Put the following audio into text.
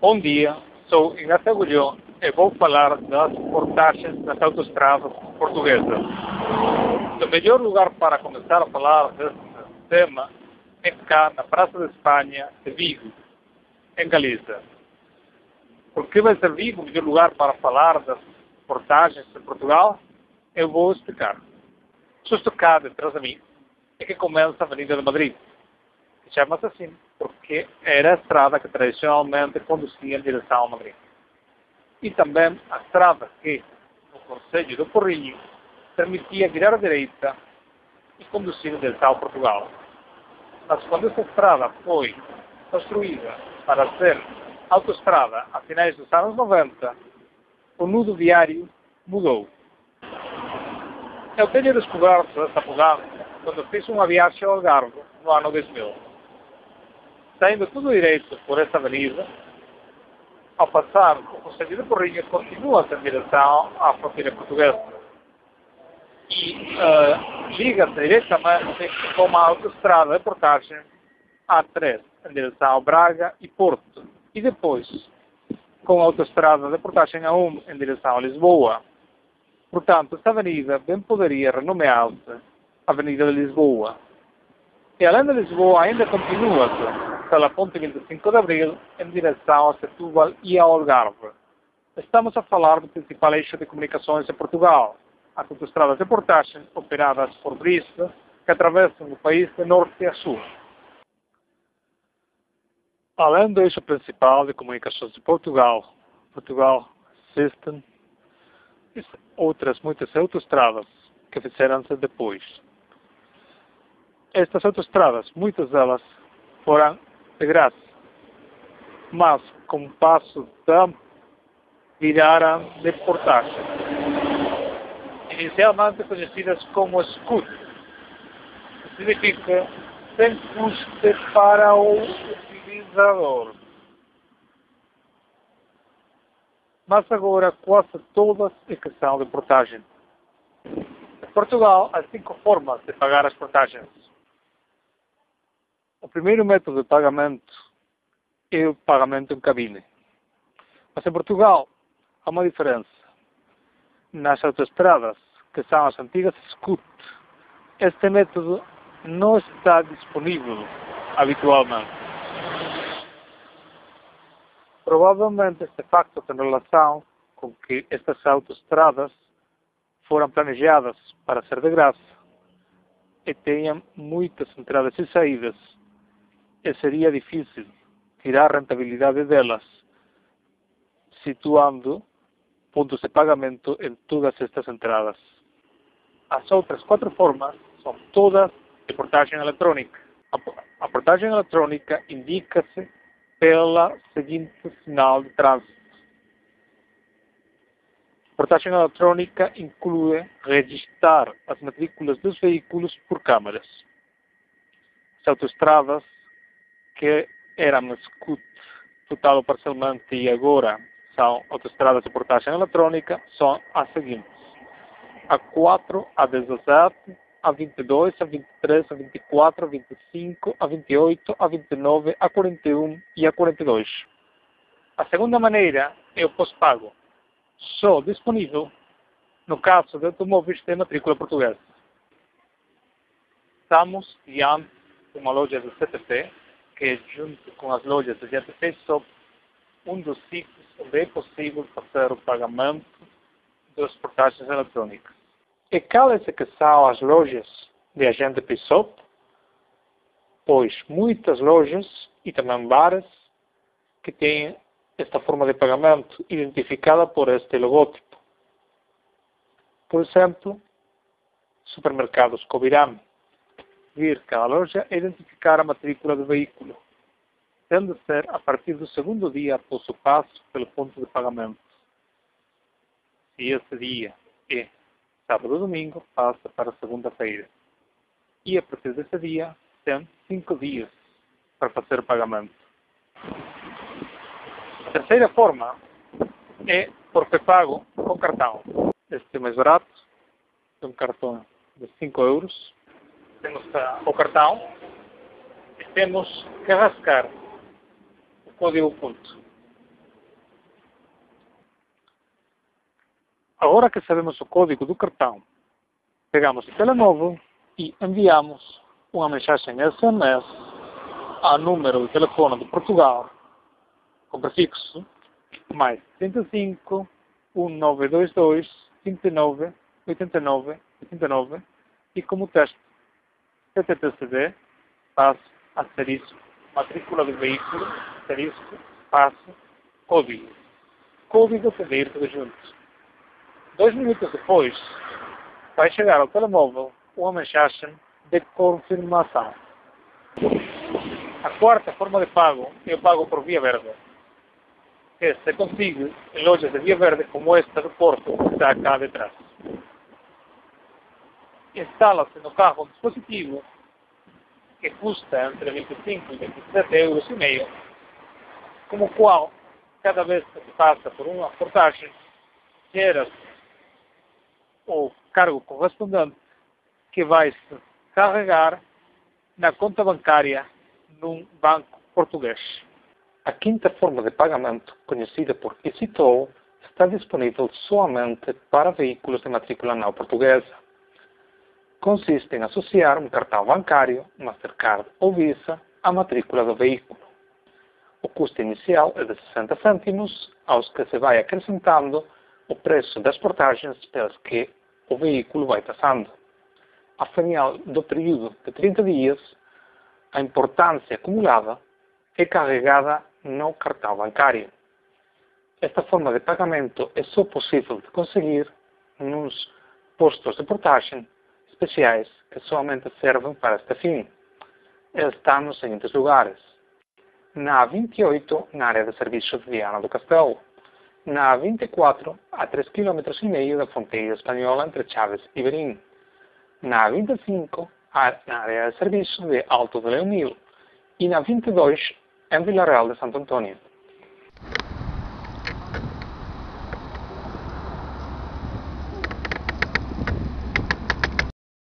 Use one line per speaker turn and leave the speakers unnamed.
Bom dia, sou Ignacio Agulhão e vou falar das portagens das autoestradas portuguesas. O melhor lugar para começar a falar deste tema é cá na Praça de Espanha de Vigo, em Galiza. Por que vai ser Vigo o melhor lugar para falar das portagens de Portugal? Eu vou explicar. Justo cá detrás de mim é que começa a Avenida de Madrid chama-se assim, porque era a estrada que tradicionalmente conduzia em direção a Madrid. E também a estrada que, no Conselho do Porrinho, permitia virar à direita e conduzir em direção a Portugal. Mas quando essa estrada foi construída para ser autoestrada a finais dos anos 90, o nudo viário mudou. Eu tenho descoberto essa mudança quando fiz uma viagem ao Algarve no ano 2000 saindo tudo direito por essa avenida, ao passar o Conselho de Porrinha, continua-se em direção à fronteira portuguesa. E uh, liga-se diretamente com uma autoestrada de portagem A3, em direção ao Braga e Porto. E depois, com a autoestrada de portagem A1, em direção a Lisboa. Portanto, esta avenida bem poderia renomear-se Avenida de Lisboa. E além de Lisboa, ainda continua-se pela ponte 25 de Abril em direção a Setúbal e ao Algarve. Estamos a falar do principal eixo de comunicações de Portugal, as autoestradas de portagem operadas por Briste, que atravessam o país de norte a sul. Além do eixo principal de comunicações de Portugal, Portugal existem outras muitas autoestradas que fizeram-se depois. Estas autoestradas, muitas delas, foram de graça. Mas, com passo de tempo, viraram de portagem. Inicialmente conhecidas como SCUT, que significa sem custo para o utilizador. Mas agora quase todas é que são de portagem. Em Portugal há cinco formas de pagar as portagens. O primeiro método de pagamento é o pagamento em cabine. Mas em Portugal há uma diferença. Nas autoestradas, que são as antigas SCUT, este método não está disponível habitualmente. Provavelmente este facto tem relação com que estas autoestradas foram planejadas para ser de graça e tenham muitas entradas e saídas seria difícil tirar rentabilidade delas, situando pontos de pagamento em todas estas entradas. As outras quatro formas são todas de portagem eletrônica. A portagem eletrônica indica-se pela seguinte sinal de trânsito. A portagem eletrônica inclui registrar as matrículas dos veículos por câmaras. As autoestradas que eram SCUT total ou parcialmente e agora são autoestradas de portagem eletrónica são as seguintes. A 4, a 17, a 22, a 23, a 24, a 25, a 28, a 29, a 41 e a 42. A segunda maneira é o pós-pago, só disponível no caso de automóveis de matrícula portuguesa. Estamos diante de uma loja do CTP que, junto com as lojas de GTP, são um dos sítios onde é possível fazer o pagamento das portagens eletrônicas. E quais é que são as lojas de agente PISOP? Pois muitas lojas e também bares que têm esta forma de pagamento identificada por este logótipo. Por exemplo, supermercados Covirame vir cada loja identificar a matrícula do veículo, tendo de ser a partir do segundo dia após o passo pelo ponto de pagamento. Se esse dia é sábado ou domingo, passa para segunda-feira. E a partir desse dia, tem cinco dias para fazer o pagamento. A terceira forma é por pré-pago com cartão. Este é mais barato, é um cartão de 5 euros, temos ah, o cartão e temos que rascar o código-ponto. Agora que sabemos o código do cartão, pegamos o telemóvel e enviamos uma mensagem SMS ao número de telefone de Portugal com prefixo mais 35 1922 29 89 89 e como texto PTTCD passo asterisco matrícula do veículo asterisco passo código código para ir todos juntos dois minutos depois vai chegar ao telemóvel uma mensagem de confirmação a quarta forma de pago é o pago por via verde que se consigue em lojas de via verde como esta do Porto, que está cá detrás. Instala-se no carro um dispositivo que custa entre 25 e 27 euros e meio, como o qual, cada vez que se passa por uma portagem, gera o cargo correspondente que vai se carregar na conta bancária num banco português. A quinta forma de pagamento, conhecida por EasyToll, está disponível somente para veículos de matrícula não portuguesa. Consiste em associar um cartão bancário, Mastercard ou Visa, à matrícula do veículo. O custo inicial é de 60 cêntimos, aos que se vai acrescentando o preço das portagens pelas que o veículo vai passando. Ao final do período de 30 dias, a importância acumulada é carregada no cartão bancário. Esta forma de pagamento é só possível de conseguir nos postos de portagem especiais que somente servem para este fim. Estão nos seguintes lugares. Na A28, na área de serviço de Viana do Castelo. Na A24, a 3 km e meio da fronteira espanhola entre Chaves e Berim. Na A25, na área de serviço de Alto de Leonil. E na 22, em Vila Real de Santo Antônio.